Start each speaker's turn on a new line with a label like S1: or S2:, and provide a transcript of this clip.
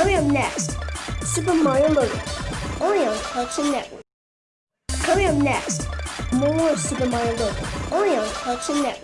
S1: Coming up next, Super Mario Logan, only on Cartoon Network. Coming up next, more Super Mario Logan, only on Cartoon Network.